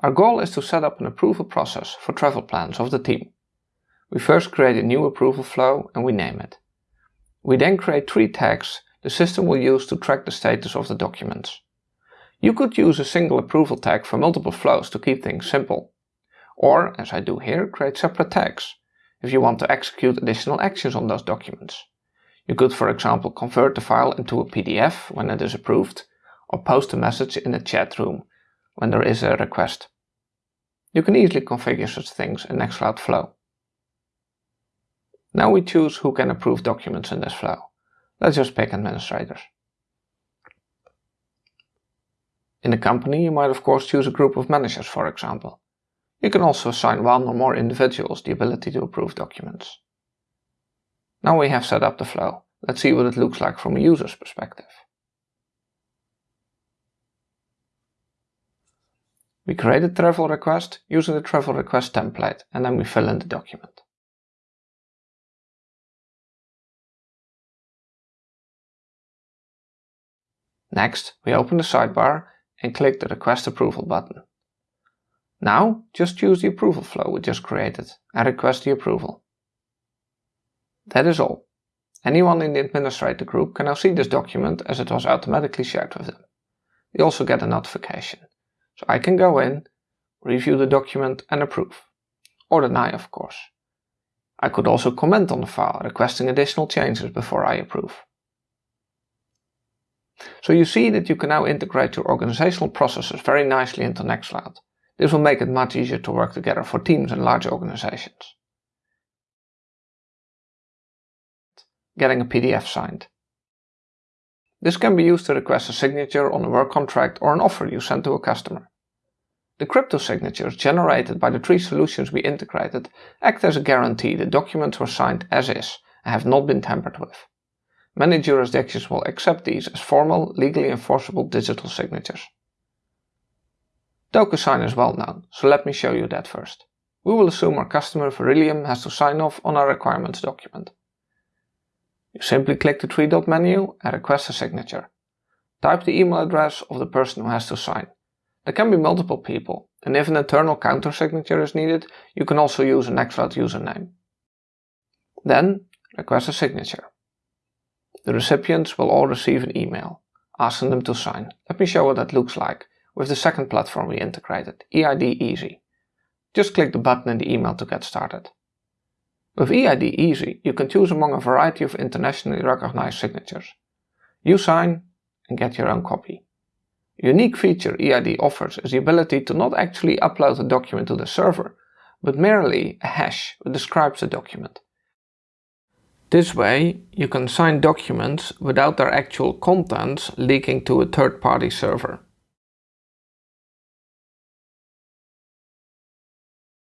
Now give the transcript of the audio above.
Our goal is to set up an approval process for travel plans of the team. We first create a new approval flow and we name it. We then create three tags the system will use to track the status of the documents. You could use a single approval tag for multiple flows to keep things simple. Or, as I do here, create separate tags if you want to execute additional actions on those documents. You could for example convert the file into a PDF when it is approved, or post a message in a chat room when there is a request. You can easily configure such things in Nextcloud Flow. Now we choose who can approve documents in this flow. Let's just pick administrators. In a company you might of course choose a group of managers for example. You can also assign one or more individuals the ability to approve documents. Now we have set up the flow. Let's see what it looks like from a user's perspective. We create a travel request using the travel request template and then we fill in the document. Next, we open the sidebar and click the Request Approval button. Now, just use the approval flow we just created and request the approval. That is all. Anyone in the administrator group can now see this document as it was automatically shared with them. They also get a notification. So I can go in, review the document and approve. Or deny of course. I could also comment on the file, requesting additional changes before I approve. So you see that you can now integrate your organizational processes very nicely into Nextcloud. This will make it much easier to work together for teams and large organizations. Getting a PDF signed. This can be used to request a signature on a work contract or an offer you send to a customer. The crypto signatures generated by the three solutions we integrated act as a guarantee the documents were signed as is and have not been tampered with. Many jurisdictions will accept these as formal, legally enforceable digital signatures. DocuSign is well known, so let me show you that first. We will assume our customer Verillium has to sign off on our requirements document. You simply click the three dot menu and request a signature. Type the email address of the person who has to sign. There can be multiple people, and if an internal counter signature is needed, you can also use a Nextcloud username. Then, request a signature. The recipients will all receive an email, asking them to sign. Let me show what that looks like with the second platform we integrated, EID Easy. Just click the button in the email to get started. With EID Easy, you can choose among a variety of internationally recognized signatures. You sign and get your own copy. Unique feature EID offers is the ability to not actually upload a document to the server, but merely a hash that describes the document. This way, you can sign documents without their actual contents leaking to a third-party server.